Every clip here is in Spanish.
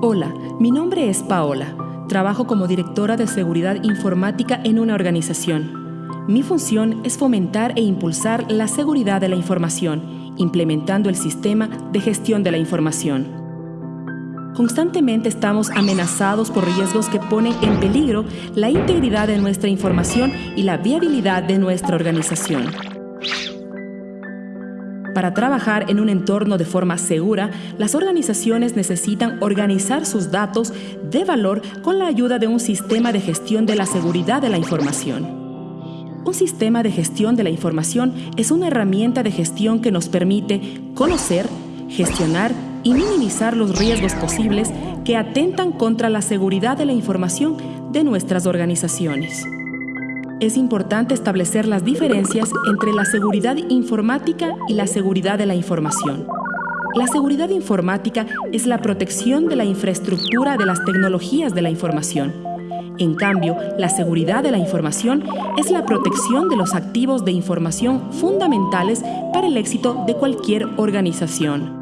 Hola, mi nombre es Paola. Trabajo como directora de seguridad informática en una organización. Mi función es fomentar e impulsar la seguridad de la información, implementando el sistema de gestión de la información. Constantemente estamos amenazados por riesgos que ponen en peligro la integridad de nuestra información y la viabilidad de nuestra organización. Para trabajar en un entorno de forma segura, las organizaciones necesitan organizar sus datos de valor con la ayuda de un sistema de gestión de la seguridad de la información. Un sistema de gestión de la información es una herramienta de gestión que nos permite conocer, gestionar y minimizar los riesgos posibles que atentan contra la seguridad de la información de nuestras organizaciones. Es importante establecer las diferencias entre la seguridad informática y la seguridad de la información. La seguridad informática es la protección de la infraestructura de las tecnologías de la información. En cambio, la seguridad de la información es la protección de los activos de información fundamentales para el éxito de cualquier organización.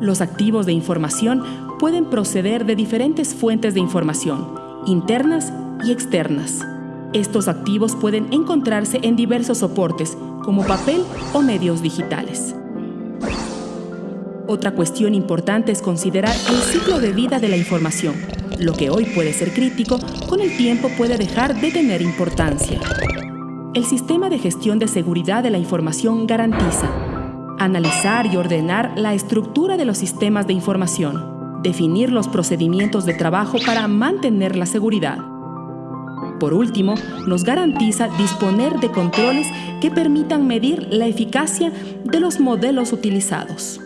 Los activos de información pueden proceder de diferentes fuentes de información, internas y externas. Estos activos pueden encontrarse en diversos soportes, como papel o medios digitales. Otra cuestión importante es considerar el ciclo de vida de la información. Lo que hoy puede ser crítico, con el tiempo puede dejar de tener importancia. El sistema de gestión de seguridad de la información garantiza analizar y ordenar la estructura de los sistemas de información, definir los procedimientos de trabajo para mantener la seguridad. Por último, nos garantiza disponer de controles que permitan medir la eficacia de los modelos utilizados.